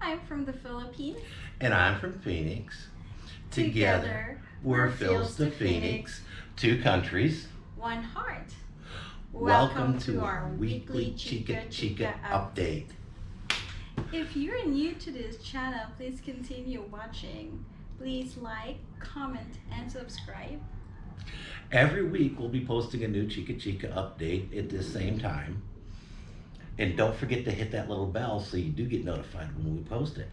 I'm from the Philippines. And I'm from Phoenix. Together, we're we're Phil's to to Phoenix, two countries. One heart. Welcome, to our weekly Chica Chica update. If you're new to this channel, please continue watching. Please like, comment, and subscribe. Every week we'll be posting a new Chica Chica update at this same time. And don't forget to hit that little bell so you do get notified when we post it.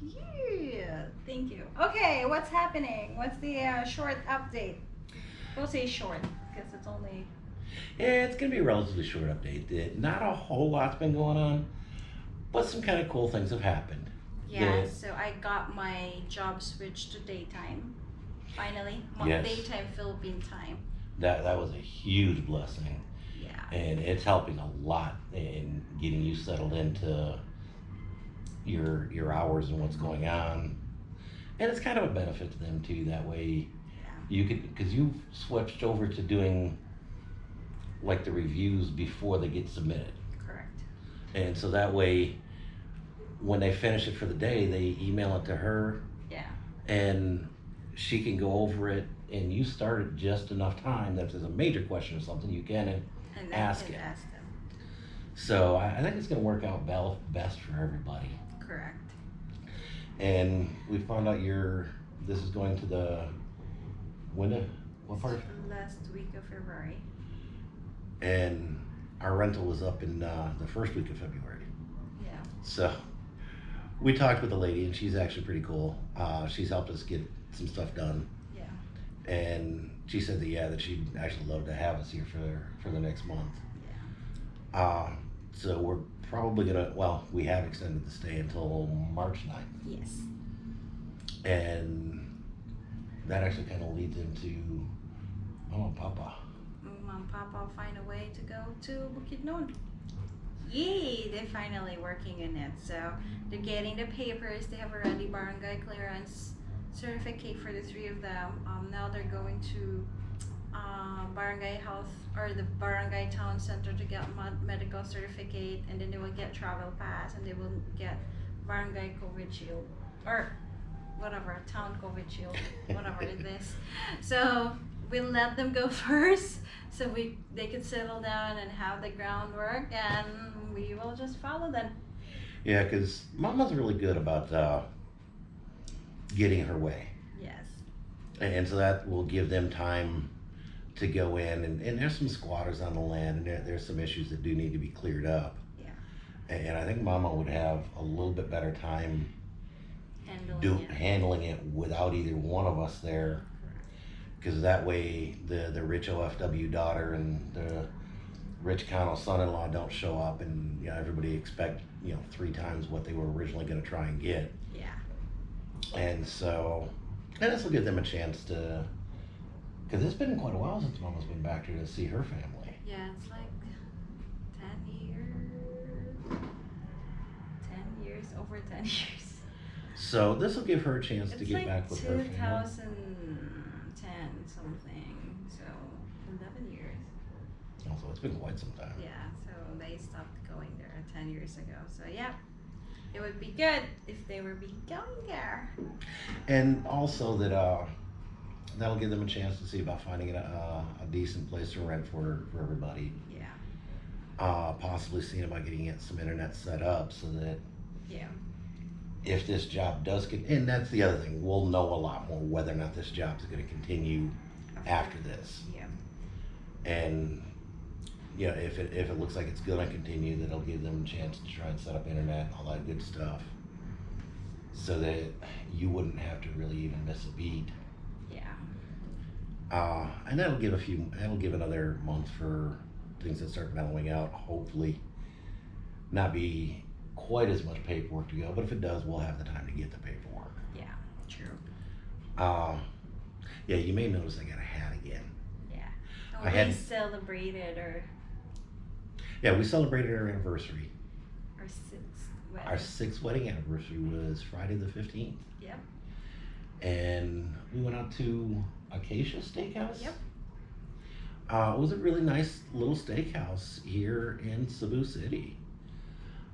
Yeah, thank you. Okay, what's happening? What's the uh, short update? We'll say short because it's only. Yeah, it's gonna be a relatively short update. Not a whole lot's been going on, but some kind of cool things have happened. Yeah, so I got my job switched to daytime. Finally, Yes. daytime Philippine time. That that was a huge blessing. Yeah. and it's helping a lot in getting you settled into your your hours and what's going on and it's kind of a benefit to them too that way you could because you've switched over to doing like the reviews before they get submitted Correct. and so that way when they finish it for the day they email it to her Yeah. and she can go over it and you start at just enough time that if there's a major question or something you can and Ask it. ask them. So I, I think it's going to work out best for everybody. Correct. And we found out you're. This is going to the. When? What part? Last week of February. And our rental was up in uh, the first week of February. Yeah. So we talked with the lady, and she's actually pretty cool. Uh, she's helped us get some stuff done, Yeah. and she said that yeah, that she'd actually love to have us here for for the next month. Yeah. Uh, so we're probably gonna. Well, we have extended the stay until March 9th. Yes. and that actually kind of leads into Mama Papa. Mom and Papa will find a way to go to Bukit Bukidnon. Yay! They're finally working in it. So they're getting the papers. They have already barangay clearance certificate for the three of them. Um, now they're going to uh, barangay health or the barangay town center to get medical certificate, and then they will get travel pass, and they will get barangay COVID shield or whatever town COVID shield, whatever it is. So we'll let them go first so we they could settle down and have the groundwork and we will just follow them Yeah, because Mama's really good about uh, getting her way, yes and so that will give them time to go in. And, and there's some squatters on the land, and there, there's some issues that do need to be cleared up. Yeah. And, and I think Mama would have a little bit better time handling do it. handling it without either one of us there. because that way the the rich OFW daughter and the rich Connell son-in-law don't show up, and you know everybody expect you know three times what they were originally going to try and get, yeah and so and this will give them a chance to, because it's been quite a while since Mama's been back here to see her family. yeah it's like 10 years 10 years over 10 years So this will give her a chance to get like back with her family. 2010 something so 11 years Also, it's been quite some time. yeah so they stopped going there 10 years ago so yeah it would be good if they were be going there And also that uh, that'll give them a chance to see about finding a, a decent place to rent for for everybody. yeah. Uh, possibly seeing about getting it some internet set up so that yeah. if this job does get, and that's the other thing, we'll know a lot more whether or not this job is going to continue after this. yeah. And you know, if it if it looks like it's going to continue, that'll give them a chance to try and set up internet and all that good stuff, so that you wouldn't have to really even miss a beat. yeah Uh, and that'll give a few, that'll give another month for things that start mellowing out, hopefully. Not be quite as much paperwork to go, but if it does, we'll have the time to get the paperwork. yeah true Uh, yeah, you may notice I got a hat again. yeah I and we had- celebrated our Yeah, we celebrated our anniversary. our sixth Our wedding sixth wedding anniversary was Friday the 15th. Yep. And we went out to Acacia Steakhouse. Yep. Uh, it was a really nice little steakhouse here in Cebu City.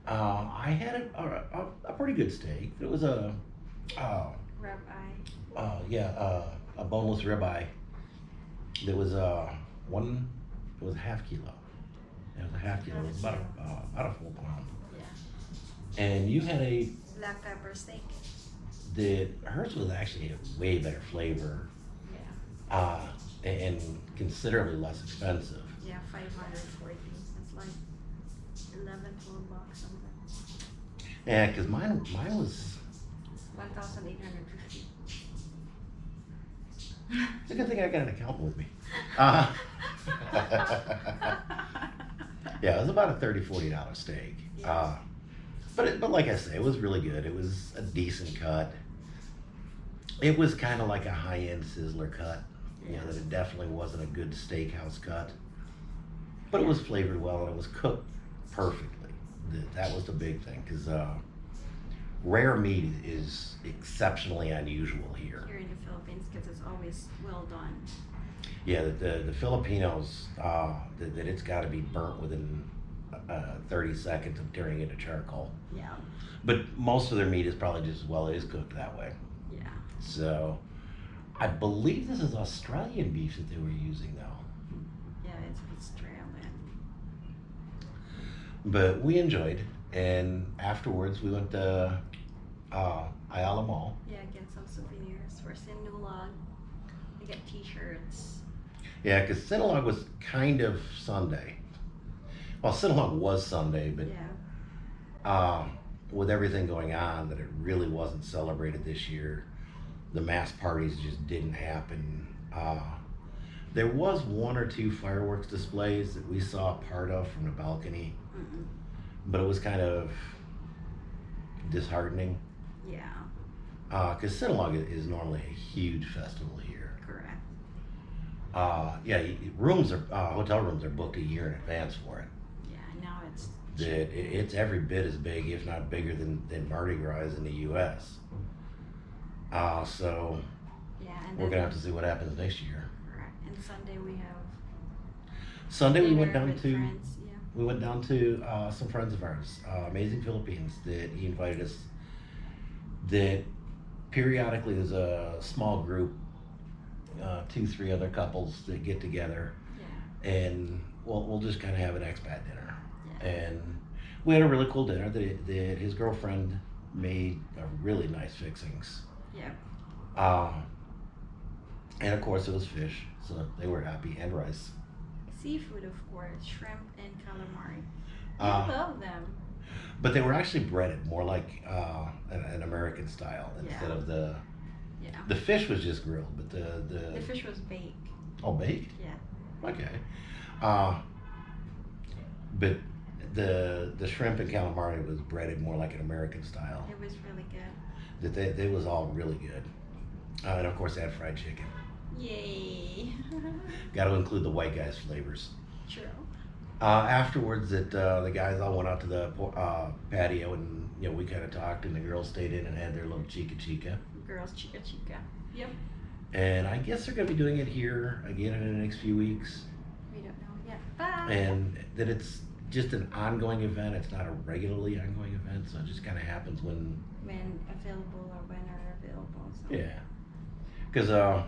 Uh, I had a, a, a, pretty good steak. It was a, uh, Rub eye. uh, yeah, uh, a boneless ribeye. There was uh, one. It was a half kilo. It was a half kilo. It was about a, uh, about a full pound. Yeah. And you had a Black pepper steak. the hers was actually a way better flavor, Yeah. uh, and considerably less expensive. Yeah, 540. It's like 11, 12 bucks something. Yeah, cause mine mine was. 1,850. It's a good thing I got an accountant with me. Uh, yeah, it was about a 30 40 dollar steak. Uh, but it, but like I say, it was really good. It was a decent cut. It was kind of like a high end sizzler cut. You know, that it definitely wasn't a good steakhouse cut. But it was flavored well and it was cooked perfectly. That, that was the big thing because uh, rare meat is exceptionally unusual here. Here in the Philippines, because it's always well done. Yeah, the, the, the Filipinos, uh, that, that it's got to be burnt within uh, 30 seconds of turning into charcoal. Yeah. But most of their meat is probably just as well, it is cooked that way. Yeah. So I believe this is Australian beef that they were using though. Yeah, it's Australian. But we enjoyed, and afterwards we went to uh, Ayala Mall. Yeah, get some souvenirs for Sinulog. I get t-shirts. Yeah, because Sinulog was kind of Sunday. Well, Sinulog was Sunday, but Yeah. uh, with everything going on, that it really wasn't celebrated this year. The mass parties just didn't happen. Uh, there was one or two fireworks displays that we saw part of from the balcony, Mm-mm. But it was kind of disheartening Yeah, because Sinulog i- is normally a huge festival here. correct. Uh, yeah, rooms are uh, hotel rooms are booked a year in advance for it. Yeah, now it's That it, it's every bit as big, if not bigger, than, than Mardi Gras in the U.S. Uh, so yeah, and we're gonna have to see what happens next year. correct. And Sunday we have Sunday we went down to friends. We went down to uh, some friends of ours, uh, Amazing Philippines, that he invited us. That periodically there's a small group, uh, two three other couples that get together, Yeah. and we'll we'll just kind of have an expat dinner. Yeah. and we had a really cool dinner that, that his girlfriend made a really nice fixings. Yeah. Um, and of course it was fish, so they were happy, and rice. Seafood, of course, shrimp and calamari. Uh, I love them. but they were actually breaded more like uh, an, an American style instead Yeah. of the Yeah. the fish was just grilled, but the the, The fish was baked. oh baked. Yeah. Okay. Uh, but the the shrimp and calamari was breaded more like an American style. It was really good. That they, they was all really good. Uh, and of course, they had fried chicken. Yay. Got to include the white guys' flavors. True. Uh, afterwards, that uh, the guys all went out to the uh, patio, and you know we kind of talked, and the girls stayed in and had their little chica chica. Girls chica chica. Yep. And I guess they're going to be doing it here again in the next few weeks, We don't know yet. Bye. and that it's just an ongoing event. It's not a regularly ongoing event, so it just kind of happens when when available or when are available. So. Yeah, because uh,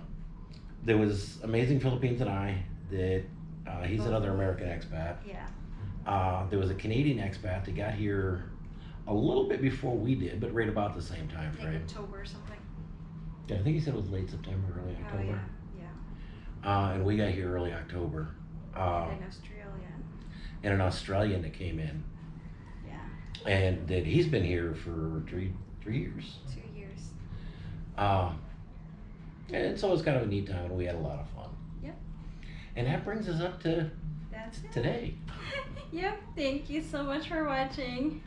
there was Amazing Philippines and I that uh, he's another American expat. Yeah. Uh, there was a Canadian expat that got here a little bit before we did, but right about the same time Like frame. October or something. Yeah, I think he said it was late September, early Oh October. yeah. Yeah. Uh, and we got here early October. Uh, and Australian. and an Australian that came in, Yeah. and that he's been here for three three years. Two years. Uh, and so it was kind of a neat time, and we had a lot of fun. Yep. And that brings us up to That's it. today. yep. Thank you so much for watching.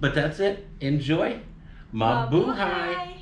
But that's it. Enjoy. Mabuhay. Mabuhay.